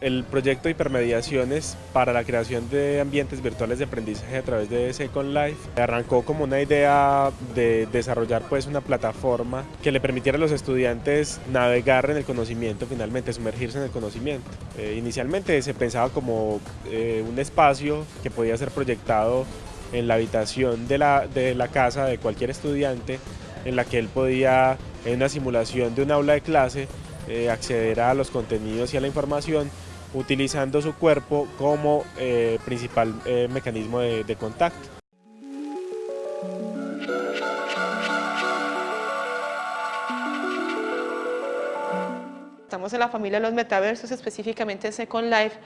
El proyecto hipermediaciones para la creación de ambientes virtuales de aprendizaje a través de Second Life arrancó como una idea de desarrollar pues una plataforma que le permitiera a los estudiantes navegar en el conocimiento, finalmente sumergirse en el conocimiento. Eh, inicialmente se pensaba como eh, un espacio que podía ser proyectado en la habitación de la, de la casa de cualquier estudiante en la que él podía en una simulación de un aula de clase eh, acceder a los contenidos y a la información utilizando su cuerpo como eh, principal eh, mecanismo de, de contacto. Estamos en la familia de los metaversos, específicamente en Second Life.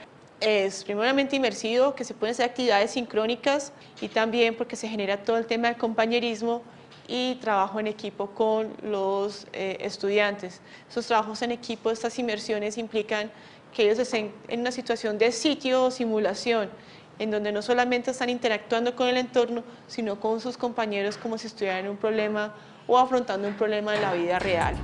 Es primeramente inmersivo, que se pueden hacer actividades sincrónicas y también porque se genera todo el tema del compañerismo y trabajo en equipo con los eh, estudiantes. Esos trabajos en equipo, estas inmersiones implican que ellos estén en una situación de sitio o simulación, en donde no solamente están interactuando con el entorno, sino con sus compañeros como si estuvieran en un problema o afrontando un problema en la vida real.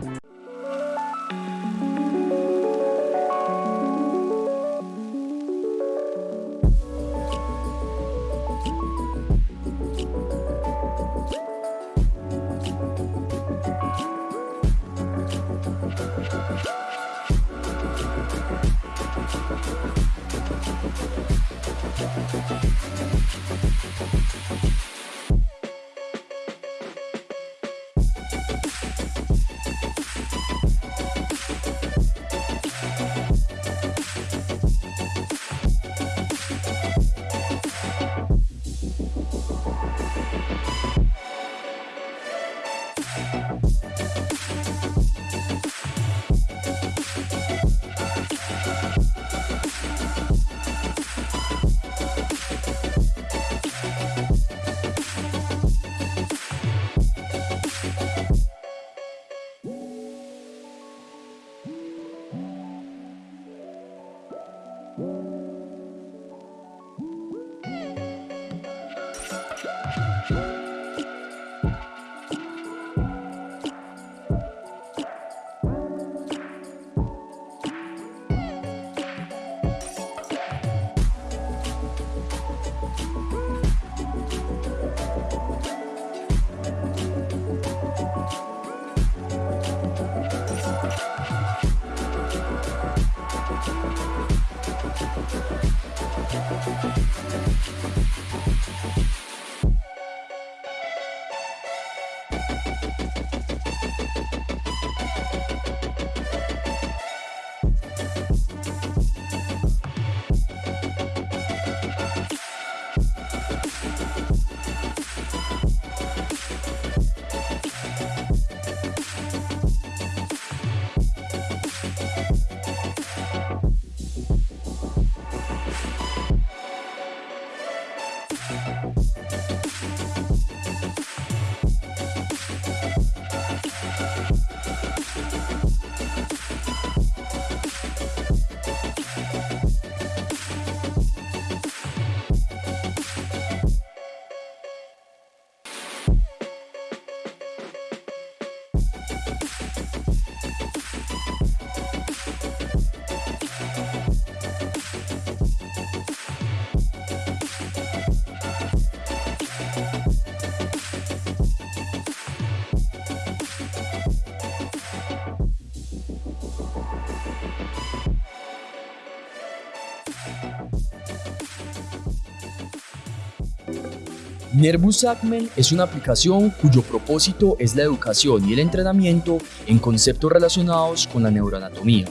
Nervous Acmen es una aplicación cuyo propósito es la educación y el entrenamiento en conceptos relacionados con la neuroanatomía,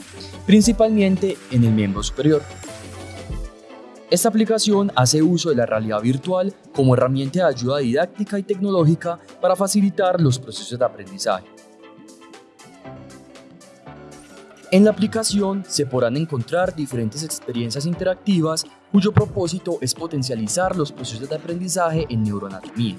principalmente en el miembro superior. Esta aplicación hace uso de la realidad virtual como herramienta de ayuda didáctica y tecnológica para facilitar los procesos de aprendizaje. En la aplicación se podrán encontrar diferentes experiencias interactivas cuyo propósito es potencializar los procesos de aprendizaje en neuroanatomía.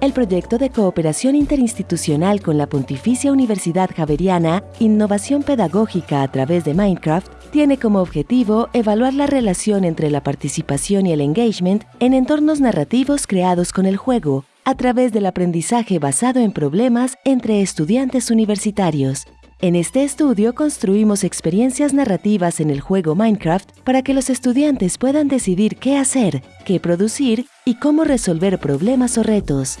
El proyecto de cooperación interinstitucional con la Pontificia Universidad Javeriana, Innovación Pedagógica a través de Minecraft, tiene como objetivo evaluar la relación entre la participación y el engagement en entornos narrativos creados con el juego, a través del aprendizaje basado en problemas entre estudiantes universitarios. En este estudio construimos experiencias narrativas en el juego Minecraft para que los estudiantes puedan decidir qué hacer, qué producir y cómo resolver problemas o retos.